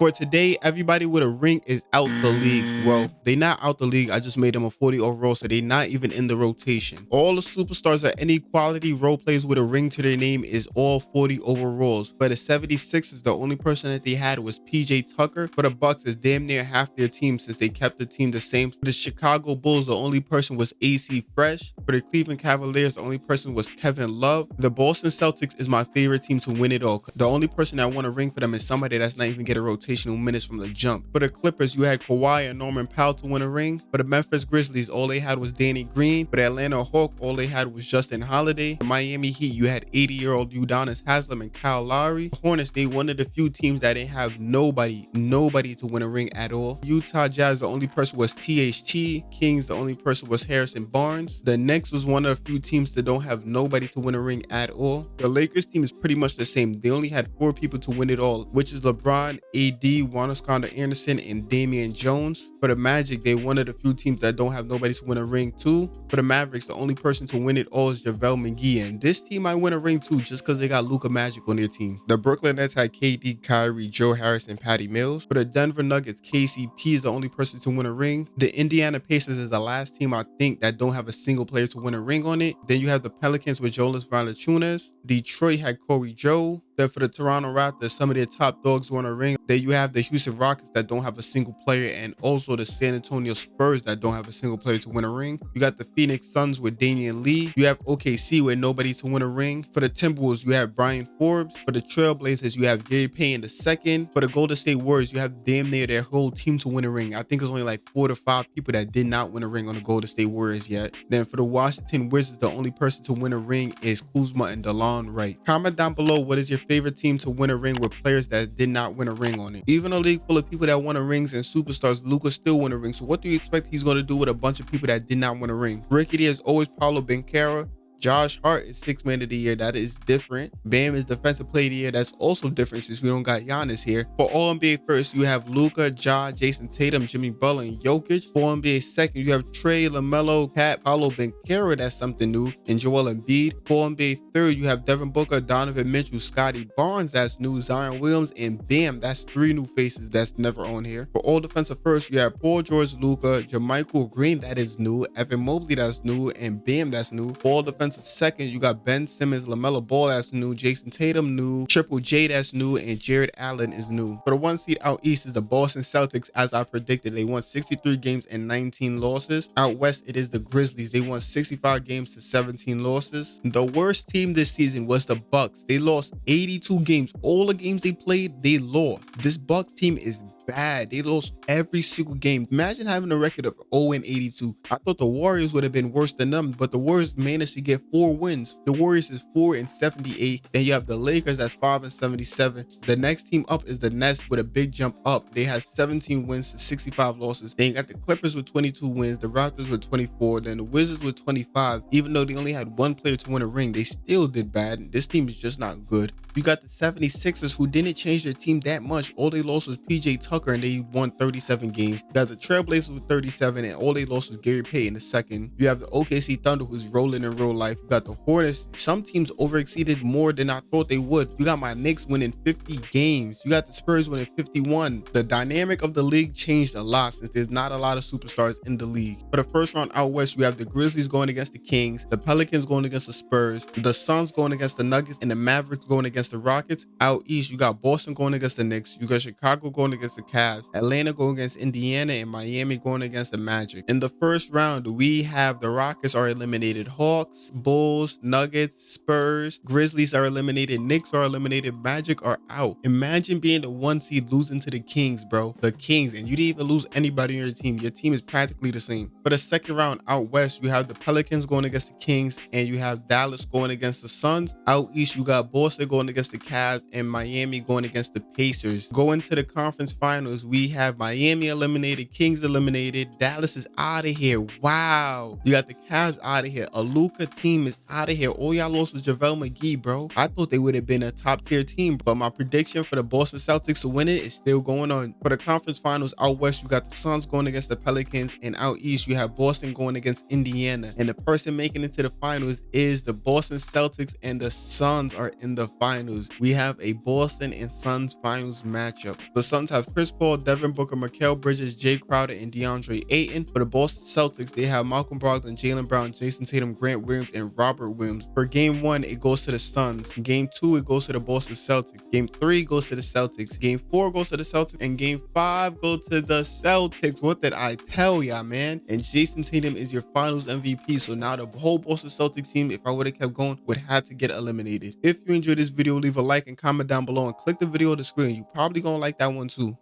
For today, everybody with a ring is out the league. Well, mm. they not out the league. I just made them a 40 overall, so they not even in the rotation. All the superstars at any quality role players with a ring to their name is all 40 overalls. For the 76ers, the only person that they had was PJ Tucker. For the Bucks, is damn near half their team since they kept the team the same. For the Chicago Bulls, the only person was AC Fresh. For the Cleveland Cavaliers, the only person was Kevin Love. The Boston Celtics is my favorite team to win it all. The only person that won a ring for them is somebody that's not even getting rotational minutes from the jump. For the Clippers, you had Kawhi and Norman Powell to win a ring. For the Memphis Grizzlies, all they had was Danny Green. For the Atlanta Hawk, all they had was Justin Holiday. The Miami Heat, you had 80-year-old Udonis Haslem and Kyle Lowry. The Hornets, they one of the few teams that didn't have nobody, nobody to win a ring at all. Utah Jazz, the only person was THT. Kings, the only person was Harrison Barnes. The Knicks was one of the few teams that don't have nobody to win a ring at all. The Lakers team is pretty much the same. They only had four people to win it all, which is LeBron, AD, Juan Anderson, and Damian Jones. For the Magic, they one of the few teams that don't have nobody to win a ring too. For the Mavericks, the only person to win it all is JaVale McGee. And this team might win a ring too just because they got Luka Magic on their team. The Brooklyn Nets had KD, Kyrie, Joe Harris, and Patty Mills. For the Denver Nuggets, KCP is the only person to win a ring. The Indiana Pacers is the last team I think that don't have a single player to win a ring on it. Then you have the Pelicans with Jonas Valanciunas. Detroit had Corey Joe. Then for the Toronto Raptors, some of their top dogs want a ring. Then you have the Houston Rockets that don't have a single player, and also the San Antonio Spurs that don't have a single player to win a ring. You got the Phoenix Suns with Damion Lee. You have OKC with nobody to win a ring. For the Timberwolves, you have Bryn Forbes. For the Trailblazers, you have Gary the second. For the Golden State Warriors, you have damn near their whole team to win a ring. I think it's only like four to five people that did not win a ring on the Golden State Warriors yet. Then for the Washington Wizards, the only person to win a ring is Kuzma and Delon Wright. Comment down below what is your favorite team to win a ring with players that did not win a ring on it. Even a league full of people that won a rings and superstars, Luka still won a ring. So what do you expect he's going to do with a bunch of people that did not win a ring? Rickety is always Paolo Banchero. Josh Hart is six man of the year. That is different. Bam is defensive player of the year. That's also different since we don't got Giannis here. For all NBA first, you have Luka, Ja, Jayson Tatum, Jimmy Butler, and Jokic. For NBA second, you have Trae, LaMelo, Pat, Paolo Banchero. That's something new. And Joel Embiid. For NBA third, you have Devin Booker, Donovan Mitchell, Scottie Barnes. That's new. Zion Williams, and Bam. That's three new faces that's never on here. For all defensive first, you have Paul George, Luka, JaMychal Green. That is new. Evan Mobley. That's new. And Bam. That's new. For all defensive defensive second, you got Ben Simmons, LaMelo Ball that's new, Jayson Tatum new, Triple J that's new, and Jarrett Allen is new. For the one seed out east is the Boston Celtics, as I predicted. They won 63 games and 19 losses. Out west, it is the Grizzlies. They won 65 games to 17 losses. The worst team this season was the Bucks. They lost 82 games. All the games they played, they lost. This Bucks team is bad. They lost every single game. Imagine having a record of 0 and 82. I thought the Warriors would have been worse than them, but the Warriors managed to get four wins. The Warriors is 4 and 78. Then you have the Lakers that's 5 and 77. The next team up is the Nets with a big jump up. They had 17 wins to 65 losses. Then you got the Clippers with 22 wins, the Raptors with 24, then the Wizards with 25. Even though they only had one player to win a ring, they still did bad. This team is just not good. You got the 76ers who didn't change their team that much. All they lost was PJ Tucker and they won 37 games. You got the Trailblazers with 37 and all they lost was Gary Payton in the second. You have the OKC Thunder who's rolling in real life. You got the Hornets. Some teams overexceeded more than I thought they would. You got my Knicks winning 50 games. You got the Spurs winning 51. The dynamic of the league changed a lot since there's not a lot of superstars in the league. For the first round out west, you have the Grizzlies going against the Kings, the Pelicans going against the Spurs, the Suns going against the Nuggets, and the Mavericks going against against the Rockets. Out east, you got Boston going against the Knicks. You got Chicago going against the Cavs. Atlanta going against Indiana and Miami going against the Magic. In the first round, we have the Rockets are eliminated. Hawks, Bulls, Nuggets, Spurs, Grizzlies are eliminated. Knicks are eliminated. Magic are out. Imagine being the one seed losing to the Kings, bro. The Kings, and you didn't even lose anybody on your team. Your team is practically the same. For the second round out west, you have the Pelicans going against the Kings, and you have Dallas going against the Suns. Out east, you got Boston going against the Cavs and Miami going against the Pacers. Going to the conference finals, we have Miami eliminated, Kings eliminated, Dallas is out of here. Wow. You got the Cavs out of here. A Luka team is out of here. All y'all lost was JaVale McGee, bro. I thought they would have been a top tier team, but my prediction for the Boston Celtics to win it is still going on. For the conference finals out west, you got the Suns going against the Pelicans, and out east, you have Boston going against Indiana. And the person making it to the finals is the Boston Celtics, and the Suns are in the finals finals. We have a Boston and Suns finals matchup. The Suns have Chris Paul, Devin Booker, Mikal Bridges, Jae Crowder, and DeAndre Ayton. For the Boston Celtics, they have Malcolm Brogdon, Jaylen Brown, Jayson Tatum, Grant Williams, and Robert Williams. For game one, it goes to the Suns. Game two, it goes to the Boston Celtics. Game three goes to the Celtics. Game four goes to the Celtics. And game five goes to the Celtics. What did I tell y'all, man? And Jayson Tatum is your finals MVP. So now the whole Boston Celtics team, if I would have kept going, would have to get eliminated. If you enjoyed this video, leave a like and comment down below and click the video on the screen. You probably gonna like that one too.